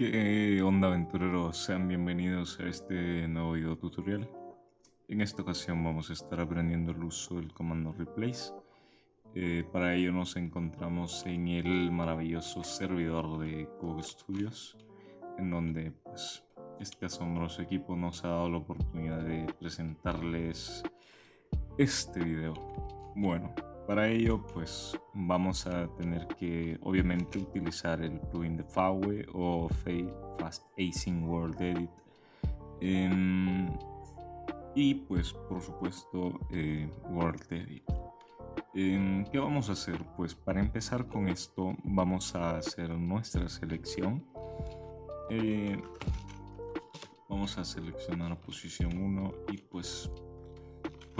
¿Qué onda aventureros? Sean bienvenidos a este nuevo video tutorial. En esta ocasión vamos a estar aprendiendo el uso del comando replace. Eh, para ello nos encontramos en el maravilloso servidor de Google Studios, en donde pues, este asombroso equipo nos ha dado la oportunidad de presentarles este video. Bueno, para ello, pues vamos a tener que obviamente utilizar el plugin de Fawe o Fast Acing World Edit. Em, y pues por supuesto eh, World Edit. Em, ¿Qué vamos a hacer? Pues para empezar con esto vamos a hacer nuestra selección. Eh, vamos a seleccionar posición 1 y pues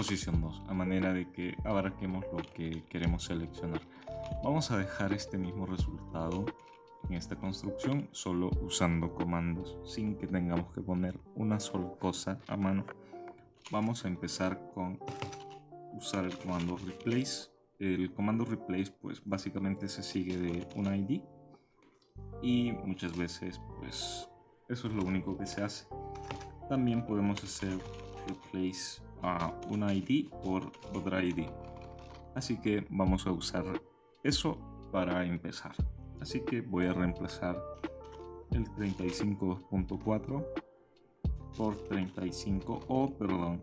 posición 2, a manera de que abarquemos lo que queremos seleccionar. Vamos a dejar este mismo resultado en esta construcción solo usando comandos, sin que tengamos que poner una sola cosa a mano. Vamos a empezar con usar el comando replace. El comando replace pues básicamente se sigue de un ID y muchas veces pues eso es lo único que se hace. También podemos hacer replace a una ID por otra ID. Así que vamos a usar eso para empezar. Así que voy a reemplazar el 35.4 por 35 o perdón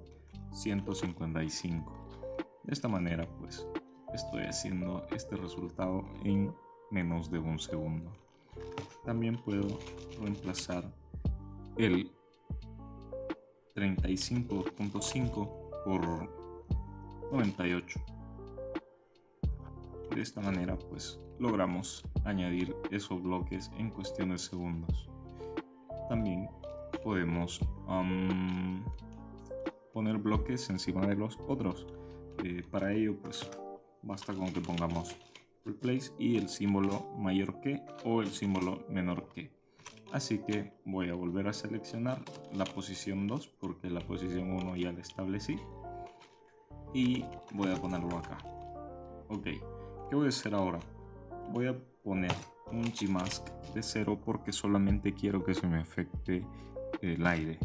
155. De esta manera pues estoy haciendo este resultado en menos de un segundo. También puedo reemplazar el 35.5 por 98. De esta manera pues logramos añadir esos bloques en cuestión de segundos. También podemos poner bloques encima de los otros. Eh, para ello pues basta con que pongamos replace y el símbolo mayor que o el símbolo menor que. Así que voy a volver a seleccionar la posición 2 porque la posición 1 ya la establecí. Y voy a ponerlo acá. Ok, ¿qué voy a hacer ahora? Voy a poner un Gmask de 0 porque solamente quiero que se me afecte el aire.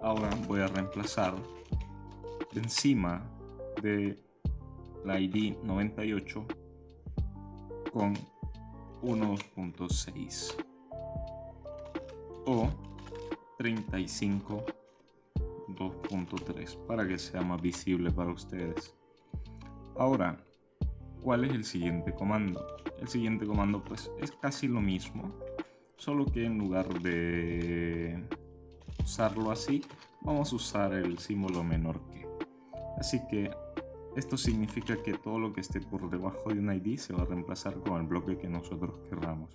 Ahora voy a reemplazar encima de la ID 98 con 1.6 o 35 2.3 para que sea más visible para ustedes. Ahora, ¿cuál es el siguiente comando? El siguiente comando pues es casi lo mismo, solo que en lugar de usarlo así, vamos a usar el símbolo menor que. Así que esto significa que todo lo que esté por debajo de un ID se va a reemplazar con el bloque que nosotros querramos.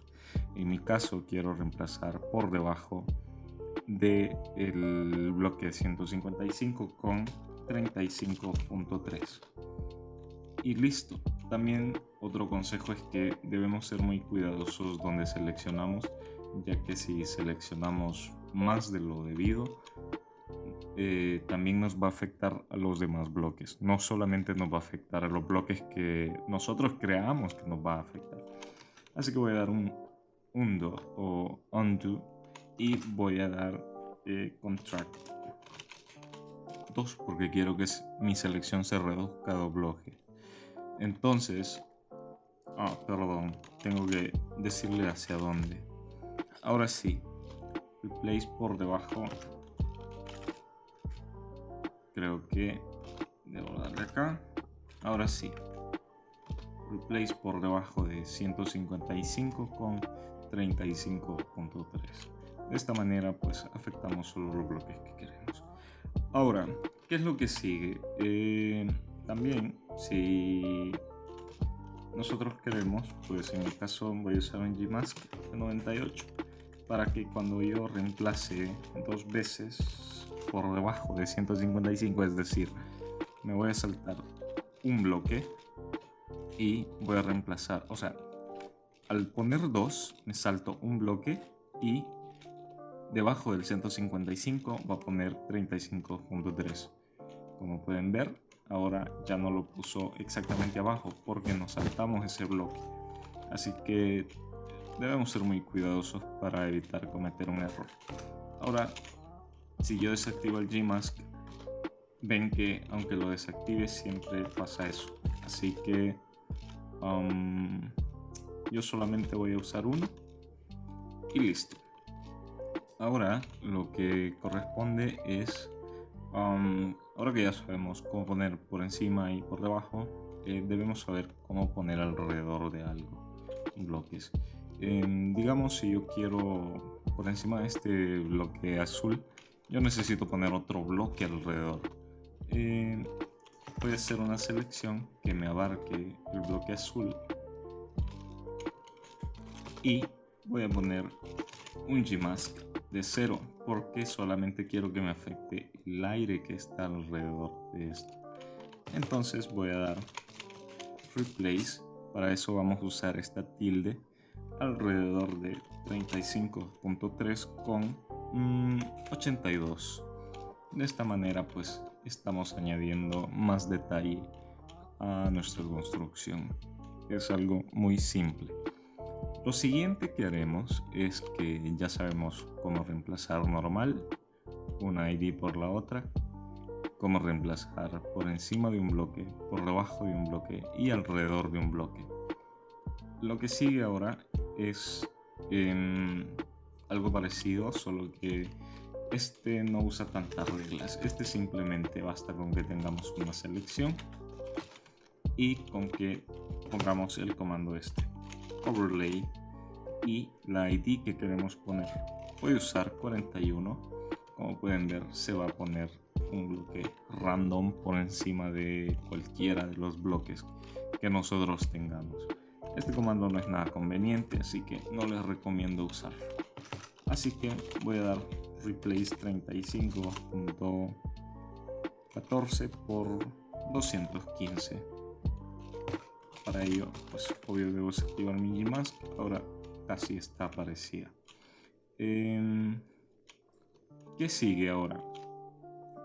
En mi caso quiero reemplazar por debajo del el bloque 155 con 35.3 y listo también otro consejo es que debemos ser muy cuidadosos donde seleccionamos ya que si seleccionamos más de lo debido eh, también nos va a afectar a los demás bloques. No solamente nos va a afectar a los bloques que nosotros creamos que nos va a afectar. Así que voy a dar un undo o undo y voy a dar eh, contract 2 porque quiero que mi selección se reduzca a dos bloques. Entonces, ah, perdón, tengo que decirle hacia dónde. Ahora sí, replace por debajo creo que debo darle acá. Ahora sí. Replace por debajo de 155 con 35.3 de esta manera pues afectamos solo los bloques que queremos. Ahora qué es lo que sigue eh, también si nosotros queremos pues en el caso voy a usar un Gmask de 98 para que cuando yo reemplace dos veces por debajo de 155, es decir, me voy a saltar un bloque y voy a reemplazar, o sea, al poner 2 me salto un bloque y debajo del 155 va a poner 35.3. Como pueden ver, ahora ya no lo puso exactamente abajo porque nos saltamos ese bloque. Así que debemos ser muy cuidadosos para evitar cometer un error. Ahora, si yo desactivo el Gmask, ven que aunque lo desactive siempre pasa eso. Así que um, yo solamente voy a usar uno y listo. Ahora lo que corresponde es, um, ahora que ya sabemos cómo poner por encima y por debajo, eh, debemos saber cómo poner alrededor de algo, bloques. digamos si yo quiero por encima de este bloque azul, yo necesito poner otro bloque alrededor. Voy a hacer una selección que me abarque el bloque azul. Y voy a poner un Gmask de cero porque solamente quiero que me afecte el aire que está alrededor de esto. Entonces voy a dar replace. Para eso vamos a usar esta tilde alrededor de 35.3 con 82 mm, de esta manera pues estamos añadiendo más detalle a nuestra construcción. Es algo muy simple. Lo siguiente que haremos es que ya sabemos cómo reemplazar normal, una ID por la otra, cómo reemplazar por encima de un bloque, por debajo de un bloque y alrededor de un bloque. Lo que sigue ahora es em, algo parecido, solo que este no usa tantas reglas. Este simplemente basta con que tengamos una selección y con que pongamos el comando este overlay y la ID que queremos poner. Voy a usar 41. Como pueden ver, se va a poner un bloque random por encima de cualquiera de los bloques que nosotros tengamos. Este comando no es nada conveniente, así que no les recomiendo usarlo. Así que voy a dar replace 35.14 por 215 para ello pues obvio debo desactivar mi Gmask. Ahora casi está aparecida. Em, ¿qué sigue ahora?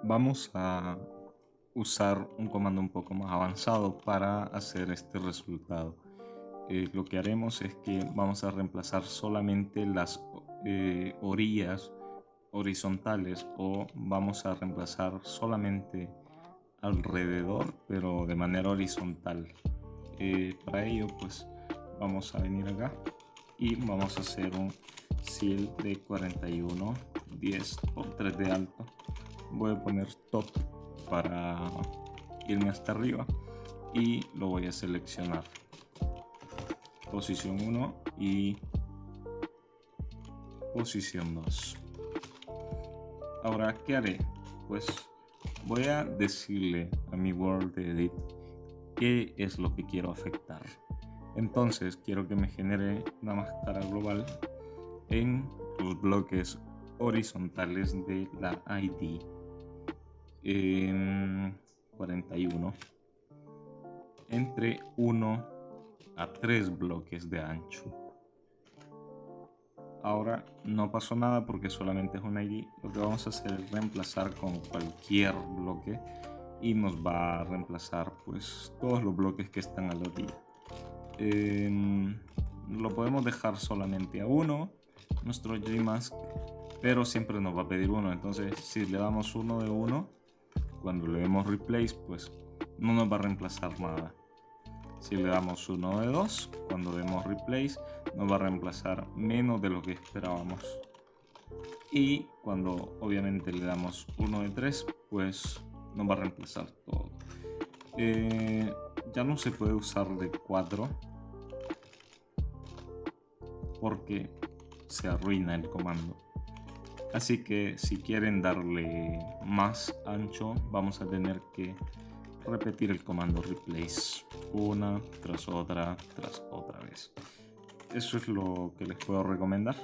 vamos a usar un comando un poco más avanzado para hacer este resultado. Eh, lo que haremos es que vamos a reemplazar solamente las eh, orillas horizontales o vamos a reemplazar solamente alrededor pero de manera horizontal. Eh, para ello pues vamos a venir acá y vamos a hacer un seal de 41 10 por 3 de alto. Voy a poner top para irme hasta arriba y lo voy a seleccionar. Posición 1 y posición 2 ahora qué haré pues voy a decirle a mi world edit qué es lo que quiero afectar. Entonces quiero que me genere una máscara global en los bloques horizontales de la ID. 41 entre 1 a 3 bloques de ancho. Ahora no pasó nada porque solamente es un ID. Lo que vamos a hacer es reemplazar con cualquier bloque y nos va a reemplazar pues todos los bloques que están a la orilla. Em, lo podemos dejar solamente a uno, nuestro Gmask, pero siempre nos va a pedir uno. Entonces si le damos uno de uno, cuando le demos replace pues no nos va a reemplazar nada. Si le damos uno de dos, cuando demos replace nos va a reemplazar menos de lo que esperábamos. Y cuando obviamente le damos uno de tres, pues no va a reemplazar todo. Eh, ya no se puede usar de 4 porque se arruina el comando. Así que si quieren darle más ancho, vamos a tener que repetir el comando replace una tras otra tras otra vez. Eso es lo que les puedo recomendar.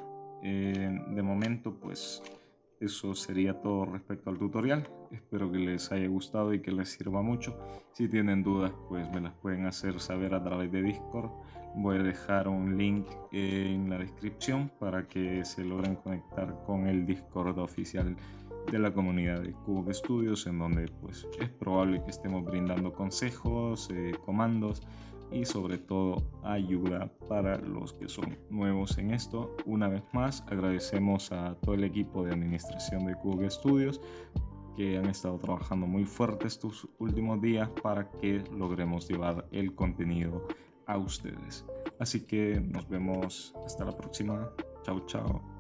Eh, de momento, pues eso sería todo respecto al tutorial. Espero que les haya gustado y que les sirva mucho. Si tienen dudas, pues me las pueden hacer saber a través de Discord. Voy a dejar un link en la descripción para que se logren conectar con el Discord oficial de la comunidad de Cube Studios, en donde pues es probable que estemos brindando consejos, eh, comandos y sobre todo ayuda para los que son nuevos en esto. Una vez más agradecemos a todo el equipo de administración de Google Studios que han estado trabajando muy fuerte estos últimos días para que logremos llevar el contenido a ustedes. Así que nos vemos hasta la próxima. Chao, chao.